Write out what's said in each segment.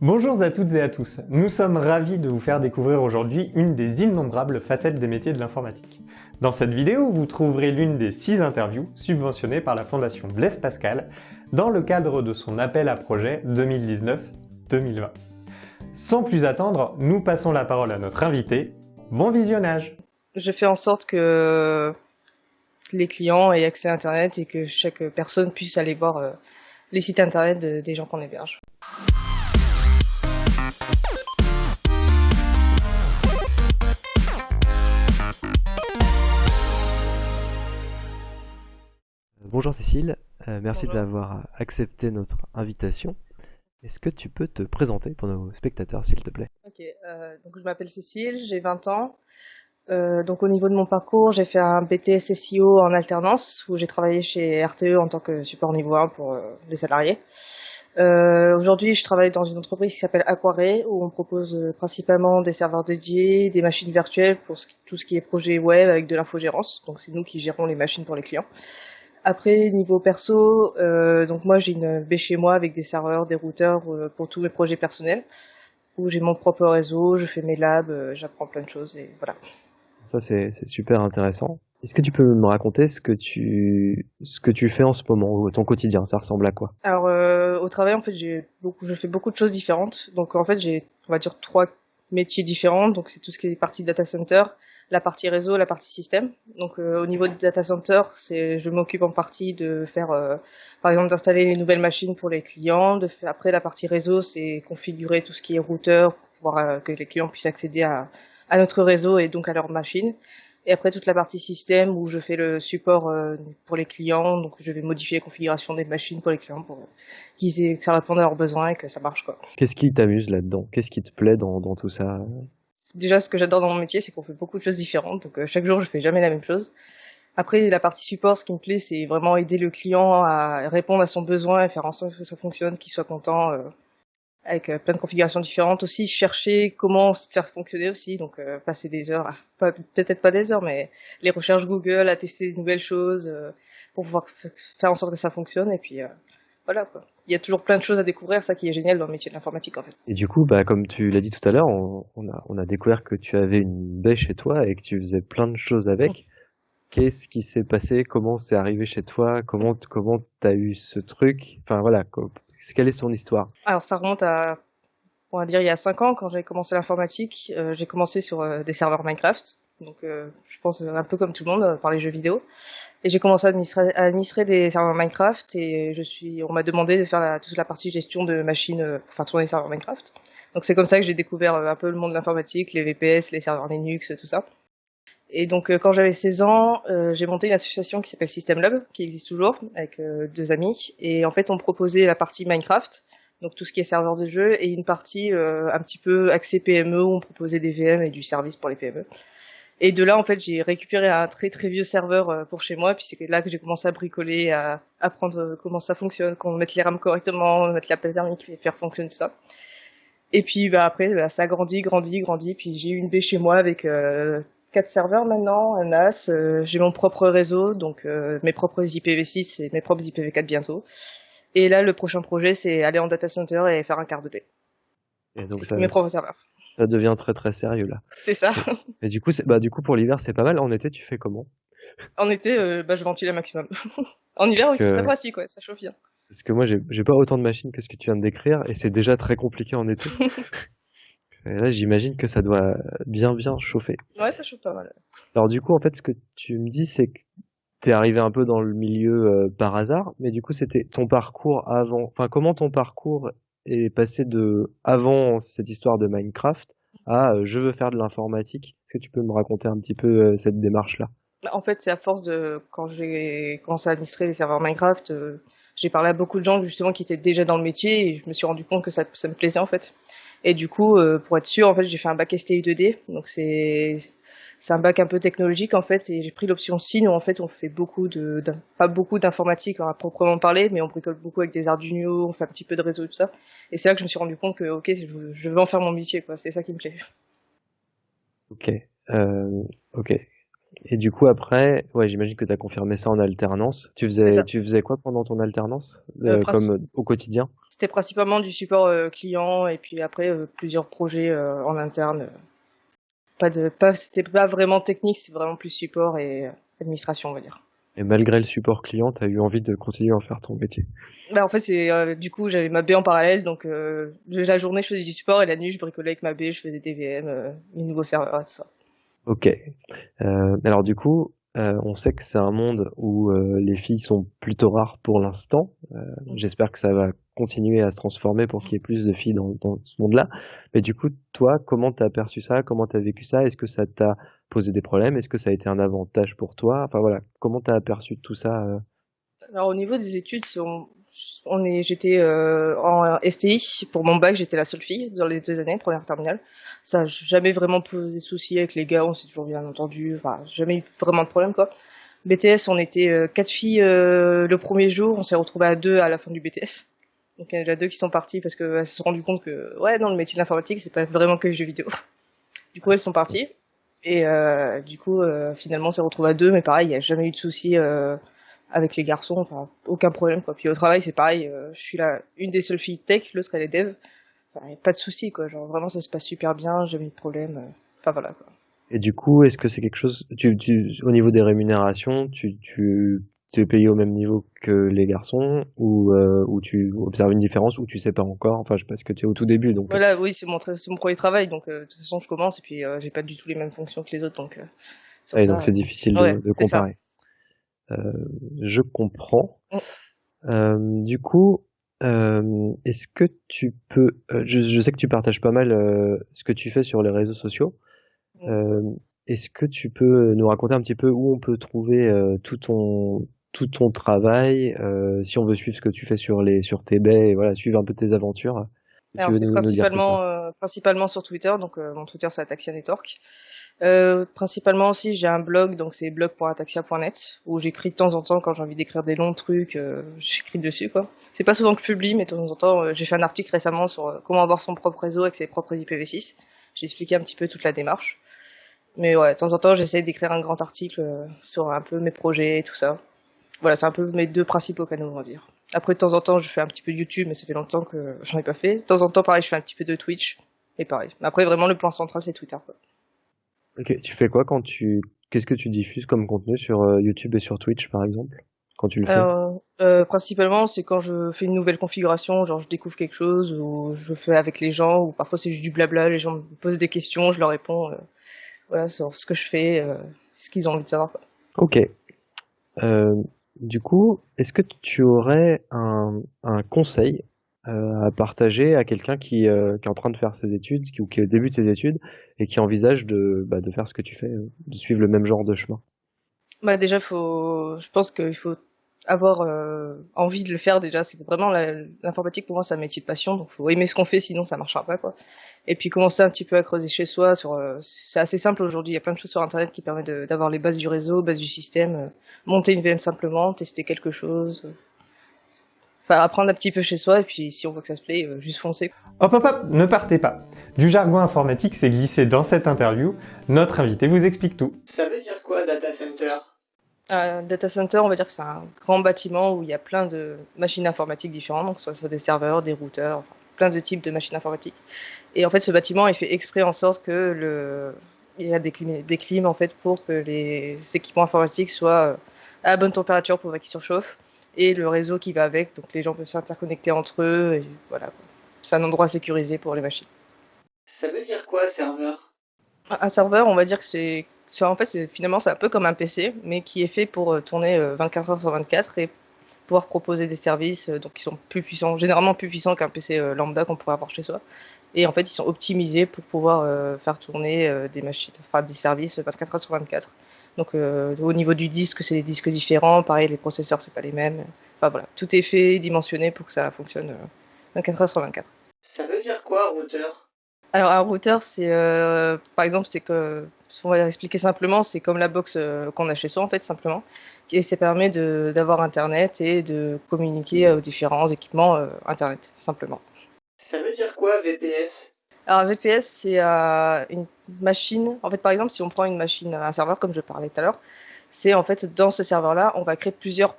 Bonjour à toutes et à tous, nous sommes ravis de vous faire découvrir aujourd'hui une des innombrables facettes des métiers de l'informatique. Dans cette vidéo, vous trouverez l'une des six interviews subventionnées par la Fondation Blaise Pascal dans le cadre de son appel à projet 2019-2020. Sans plus attendre, nous passons la parole à notre invité. Bon visionnage Je fais en sorte que les clients aient accès à Internet et que chaque personne puisse aller voir euh, les sites Internet des gens qu'on héberge. Bonjour Cécile, euh, merci d'avoir accepté notre invitation. Est-ce que tu peux te présenter pour nos spectateurs, s'il te plaît? Ok, euh, donc je m'appelle Cécile, j'ai 20 ans. Euh, donc au niveau de mon parcours, j'ai fait un BTS SEO en alternance où j'ai travaillé chez RTE en tant que support niveau 1 pour les salariés. Aujourd'hui, je travaille dans une entreprise qui s'appelle Aquare où on propose principalement des serveurs dédiés, des machines virtuelles pour tout ce qui est projet web avec de l'infogérance. Donc c'est nous qui gérons les machines pour les clients. Après, niveau perso, euh, donc moi j'ai une baie chez moi avec des serveurs, des routeurs euh, pour tous mes projets personnels, où j'ai mon propre réseau, je fais mes labs, euh, j'apprends plein de choses et voilà. Ça c'est super intéressant. Est-ce que tu peux me raconter ce que tu ce que tu fais en ce moment, ton quotidien, ça ressemble à quoi? Alors au travail en fait j'ai beaucoup, je fais beaucoup de choses différentes. Donc en fait j'ai on va dire trois métiers différents. Donc c'est tout ce qui est partie data center, la partie réseau, la partie système. Donc euh, au niveau du data center, c'est je m'occupe en partie de faire, euh, par exemple, d'installer les nouvelles machines pour les clients. De faire, après la partie réseau, c'est configurer tout ce qui est routeur pour pouvoir euh, que les clients puissent accéder à, à notre réseau et donc à leurs machines. Et après toute la partie système où je fais le support pour les clients, donc je vais modifier la configuration des machines pour les clients pour qu'ils que ça réponde à leurs besoins et que ça marche quoi. Qu'est-ce qui t'amuse là-dedans? Qu'est-ce qui te plaît dans, dans tout ça? Déjà ce que j'adore dans mon métier, c'est qu'on fait beaucoup de choses différentes. Donc euh, chaque jour, je fais jamais la même chose. Après, la partie support, ce qui me plaît, c'est vraiment aider le client à répondre à son besoin et faire en sorte que ça fonctionne, qu'il soit content, euh, avec euh, plein de configurations différentes. Aussi, chercher comment faire fonctionner aussi, donc passer des heures, peut-être pas des heures, mais les recherches Google, à tester de nouvelles choses pour pouvoir faire en sorte que ça fonctionne. Et puis voilà quoi. Il y a toujours plein de choses à découvrir, ça qui est génial dans le métier de l'informatique en fait. Et du coup, bah, comme tu l'as dit tout à l'heure, on, a, on a découvert que tu avais une baie chez toi et que tu faisais plein de choses avec. Qu'est-ce qui s'est passé? Comment c'est arrivé chez toi? Comment comment t'as eu ce truc? Enfin voilà, quelle est son histoire? Alors ça remonte à, on va dire il y a 5 ans quand j'avais commencé l'informatique. Euh, j'ai commencé sur euh, des serveurs Minecraft donc euh, je pense un peu comme tout le monde euh, par les jeux vidéo. Et j'ai commencé à administrer, des serveurs Minecraft et je suis, on m'a demandé de faire toute la partie gestion de machines euh, pour faire tourner les serveurs Minecraft. Donc c'est comme ça que j'ai découvert un peu le monde de l'informatique, les VPS, les serveurs Linux, tout ça. Et donc quand j'avais 16 ans, j'ai monté une association qui s'appelle System Lab, qui existe toujours, avec deux amis. Et en fait, on proposait la partie Minecraft, donc tout ce qui est serveur de jeu, et une partie un petit peu accès PME, où on proposait des VM et du service pour les PME. Et de là, en fait, j'ai récupéré un très très vieux serveur euh, pour chez moi, puis c'est là que j'ai commencé à bricoler, à apprendre euh, comment ça fonctionne, comment mettre les RAM correctement, mettre la plaque thermique, faire fonctionner tout ça. Et puis bah, après, bah, ça a grandi, grandi, grandi, puis j'ai eu une baie chez moi avec euh, quatre serveurs maintenant, un NAS, j'ai mon propre réseau, donc mes propres IPv6 et mes propres IPv4 bientôt. Et là, le prochain projet, c'est aller en data center et faire un quart de paix. Et donc ça, mes propres serveurs ça devient très très sérieux là. C'est ça. Et du coup, bah du coup pour l'hiver c'est pas mal. En été, tu fais comment? En été, euh, bah je ventile un maximum. en hiver, oui, c'est très pratique, ouais, ça chauffe bien. Parce que moi, j'ai pas autant de machines que ce que tu viens de décrire, et c'est déjà très compliqué en été. et là, j'imagine que ça doit bien bien chauffer. Ouais, ça chauffe pas mal. Alors du coup, en fait, ce que tu me dis, c'est que t'es arrivé un peu dans le milieu euh, par hasard, mais du coup, c'était ton parcours avant. Enfin, comment ton parcours est passé de avant cette histoire de Minecraft à euh, je veux faire de l'informatique. Est-ce que tu peux me raconter un petit peu euh, cette démarche-là? Bah, En fait, c'est à force de quand j'ai commencé à administrer les serveurs Minecraft, euh, j'ai parlé à beaucoup de gens justement qui étaient déjà dans le métier et je me suis rendu compte que ça, ça me plaisait en fait. Et du coup, pour être sûr, en fait, j'ai fait un bac STI 2D, donc c'est c'est un bac un peu technologique en fait et j'ai pris l'option SIN où en fait on fait beaucoup de, pas beaucoup d'informatique à proprement parler mais on bricole beaucoup avec des Arduino, on fait un petit peu de réseau et tout ça et c'est là que je me suis rendu compte que ok je, veux en faire mon métier quoi, c'est ça qui me plaît. Ok, euh, ok. Et du coup, après, ouais, j'imagine que tu as confirmé ça en alternance. Tu faisais, tu faisais quoi pendant ton alternance, euh, comme au quotidien? C'était principalement du support client et puis après plusieurs projets en interne. Pas de, pas, c'était pas vraiment technique, c'est vraiment plus support et administration, on va dire. Et malgré le support client, tu as eu envie de continuer à faire ton métier? Bah en fait c'est euh, du coup j'avais ma baie en parallèle donc euh, la journée je faisais du support et la nuit je bricolais avec ma baie, je faisais des DVM, euh, nouveaux serveurs tout ça. Ok. Euh, alors du coup, on sait que c'est un monde où les filles sont plutôt rares pour l'instant. J'espère que ça va continuer à se transformer pour qu'il y ait plus de filles dans, ce monde-là. Mais du coup, toi, comment t'as perçu ça? Comment t'as vécu ça? Est-ce que ça t'a poser des problèmes? Est-ce que ça a été un avantage pour toi? Enfin voilà, comment tu as aperçu tout ça euh? Alors au niveau des études, on, est, j'étais euh, en STI pour mon bac, j'étais la seule fille dans les deux années, première terminale. Ça n'a jamais vraiment posé de soucis avec les gars, on s'est toujours bien entendu, enfin jamais eu vraiment de problème quoi. BTS, on était euh, quatre filles le premier jour, on s'est retrouvés à deux à la fin du BTS. Donc il y en a deux qui sont parties parce qu'elles se sont rendues compte que ouais, dans le métier de l'informatique, c'est pas vraiment que les jeux vidéo. Du coup, elles sont parties. Et euh, du coup, euh, finalement, on s'est retrouvé à deux, mais pareil, il n'y a jamais eu de souci euh, avec les garçons, enfin, aucun problème, quoi. Puis au travail, c'est pareil, je suis là, une des seules filles tech, l'autre elle est dev. Enfin, pas de souci, quoi. Genre, vraiment, ça se passe super bien, jamais de problème. Enfin, voilà, quoi. Et du coup, est-ce que c'est quelque chose, tu, tu, au niveau des rémunérations, tu, tu tu es payé au même niveau que les garçons ou euh, ou tu observes une différence ou tu sais pas encore enfin pas que tu es au tout début donc voilà oui c'est mon c'est mon premier travail donc euh, de toute façon je commence et puis euh, j'ai pas du tout les mêmes fonctions que les autres donc ouais, donc c'est difficile de, de comparer je comprends mm. du coup est-ce que tu peux je, je, sais que tu partages pas mal ce que tu fais sur les réseaux sociaux mm. Est-ce que tu peux nous raconter un petit peu où on peut trouver tout ton tout ton travail, euh, si on veut suivre ce que tu fais sur les sur tes baies, et voilà, suivre un peu tes aventures. Alors c'est principalement euh, principalement sur Twitter, donc euh, mon Twitter c'est Ataxia Network. Principalement aussi j'ai un blog, donc c'est blog.ataxia.net où j'écris de temps en temps quand j'ai envie d'écrire des longs trucs, j'écris dessus quoi. C'est pas souvent que je publie, mais de temps en temps j'ai fait un article récemment sur comment avoir son propre réseau avec ses propres IPv6. J'ai expliqué un petit peu toute la démarche. Mais ouais, de temps en temps j'essaie d'écrire un grand article sur un peu mes projets et tout ça voilà, c'est un peu mes deux principaux canaux, on va dire. Après, de temps en temps, je fais un petit peu de YouTube, mais ça fait longtemps que j'en ai pas fait. De temps en temps, pareil, je fais un petit peu de Twitch, et pareil. Après, vraiment, le point central, c'est Twitter, quoi. Ok, tu fais quoi quand tu... Qu'est-ce que tu diffuses comme contenu sur euh, YouTube et sur Twitch, par exemple quand tu le fais? Euh, Principalement, c'est quand je fais une nouvelle configuration, genre je découvre quelque chose, ou je fais avec les gens, ou parfois c'est juste du blabla, les gens me posent des questions, je leur réponds, euh, voilà, sur ce que je fais, euh, ce qu'ils ont envie de savoir. Quoi. Ok. Euh, du coup, est-ce que tu aurais un, conseil euh, à partager à quelqu'un qui, euh, qui est en train de faire ses études, ou qui est ses études, et qui envisage de, bah, de faire ce que tu fais, de suivre le même genre de chemin? Bah déjà, faut, je pense qu'il faut avoir euh, envie de le faire déjà. C'est vraiment l'informatique pour moi, c'est un métier de passion, donc faut aimer ce qu'on fait, sinon ça marchera pas quoi. Et puis commencer un petit peu à creuser chez soi. Sur, euh, c'est assez simple aujourd'hui. Il y a plein de choses sur internet qui permettent d'avoir les bases du réseau, bases du système, euh, monter une VM simplement, tester quelque chose. Enfin, apprendre un petit peu chez soi, et puis si on voit que ça se plaît, juste foncer. Hop hop hop, ne partez pas Du jargon informatique s'est glissé dans cette interview, notre invité vous explique tout. Ça veut dire quoi data center? Un data center, on va dire que c'est un grand bâtiment où il y a plein de machines informatiques différentes, donc soit, soit des serveurs, des routeurs, plein de types de machines informatiques. Et en fait, ce bâtiment est fait exprès en sorte que le, il y a des clims, des clims en fait pour que les équipements informatiques soient euh, à la bonne température pour pas qu'ils surchauffent et le réseau qui va avec, donc les gens peuvent s'interconnecter entre eux. Et voilà, c'est un endroit sécurisé pour les machines. Ça veut dire quoi, serveur? Un serveur, on va dire que c'est en fait, finalement, c'est un peu comme un PC, mais qui est fait pour euh, tourner 24 euh, heures sur 24 et pouvoir proposer des services euh, donc qui sont plus puissants, généralement plus puissants qu'un PC lambda qu'on pourrait avoir chez soi. Et en fait, ils sont optimisés pour pouvoir faire tourner des machines, enfin des services 24 heures sur 24. Donc au niveau du disque, c'est des disques différents. Pareil, les processeurs, c'est pas les mêmes. Enfin voilà, tout est fait, dimensionné pour que ça fonctionne 24 heures sur 24. Ça veut dire quoi, routeur? Alors un routeur, c'est euh, par exemple, c'est que, on va expliquer simplement, c'est comme la box euh, qu'on a chez soi en fait simplement, et ça permet d'avoir internet et de communiquer aux différents équipements euh, internet simplement. Ça veut dire quoi VPS Alors VPS, c'est euh, une machine. En fait, par exemple, si on prend une machine, un serveur, comme je parlais tout à l'heure, c'est en fait dans ce serveur-là, on va créer plusieurs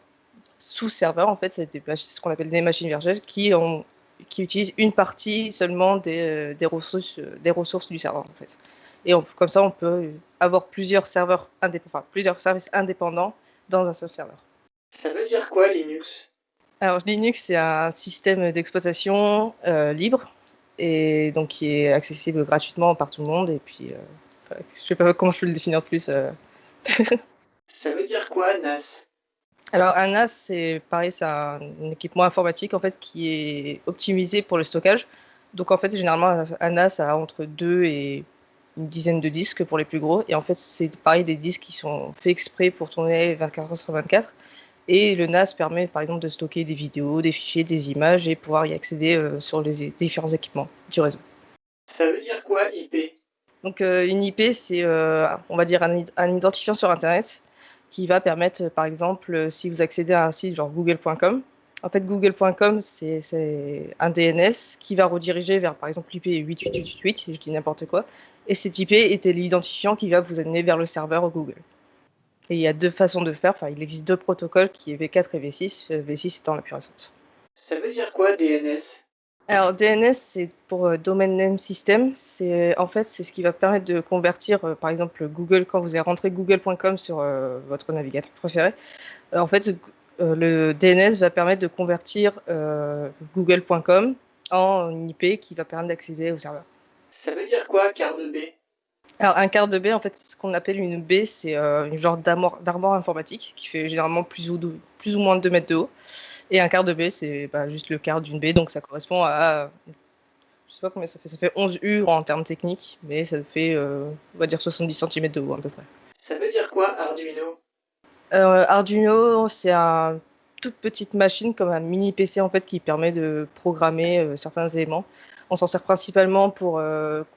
sous-serveurs. En fait, c'est ce qu'on appelle des machines virtuelles qui, ont, qui utilisent une partie seulement des, euh, des, ressources, euh, des ressources du serveur. En fait. Et comme ça, on peut avoir plusieurs serveurs indépendants, plusieurs services indépendants dans un seul serveur. Ça veut dire quoi Linux? Alors Linux, c'est un système d'exploitation libre et donc qui est accessible gratuitement par tout le monde. Et puis, euh, je sais pas comment je peux le définir plus. Euh. Ça veut dire quoi NAS? Alors un NAS, c'est pareil, c'est un, équipement informatique en fait qui est optimisé pour le stockage. Donc en fait, généralement, un NAS a entre 2 et une dizaine de disques pour les plus gros. Et en fait, c'est pareil des disques qui sont faits exprès pour tourner 24 heures sur 24. Et le NAS permet par exemple de stocker des vidéos, des fichiers, des images et pouvoir y accéder euh, sur les différents équipements du réseau. Ça veut dire quoi IP Donc euh, une IP, c'est euh, on va dire un, identifiant sur Internet qui va permettre par exemple si vous accédez à un site genre google.com, en fait google.com c'est un DNS qui va rediriger vers par exemple l'IP 8888, si je dis n'importe quoi, et cet IP était l'identifiant qui va vous amener vers le serveur Google. Et il y a deux façons de faire, enfin il existe deux protocoles qui est V4 et V6, V6 étant la plus récente. Ça veut dire quoi DNS alors DNS c'est pour euh, Domain Name System, c'est en fait c'est ce qui va permettre de convertir euh, par exemple Google quand vous avez rentré google.com sur euh, votre navigateur préféré. en fait le DNS va permettre de convertir google.com en IP qui va permettre d'accéder au serveur. Ça veut dire quoi quart de B alors, un quart de baie, en fait, ce qu'on appelle une baie, c'est euh, une genre d'armoire informatique qui fait généralement plus ou, plus ou moins 2 mètres de haut. Et un quart de baie, c'est bah, juste le quart d'une baie, donc ça correspond à. Je sais pas combien ça fait, ça fait 11 U en termes techniques, mais ça fait, euh, on va dire, 70 cm de haut à peu près. Ça veut dire quoi, Arduino? Euh, Arduino, c'est une toute petite machine, comme un mini PC en fait, qui permet de programmer certains éléments. On s'en sert principalement pour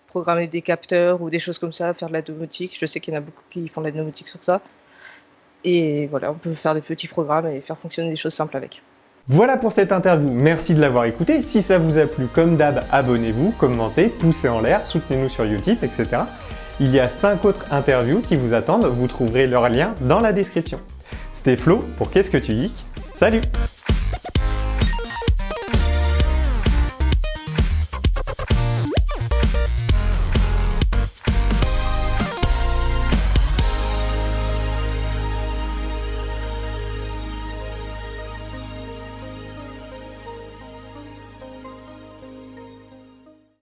programmer des capteurs ou des choses comme ça, faire de la domotique. Je sais qu'il y en a beaucoup qui font de la domotique sur ça. Et voilà, on peut faire des petits programmes et faire fonctionner des choses simples avec. Voilà pour cette interview, merci de l'avoir écouté. Si ça vous a plu, comme d'hab, abonnez-vous, commentez, poussez en l'air, soutenez-nous sur Utip, etc. Il y a 5 autres interviews qui vous attendent, vous trouverez leur lien dans la description. C'était Flo pour Qu'est-ce que tu geeks? Salut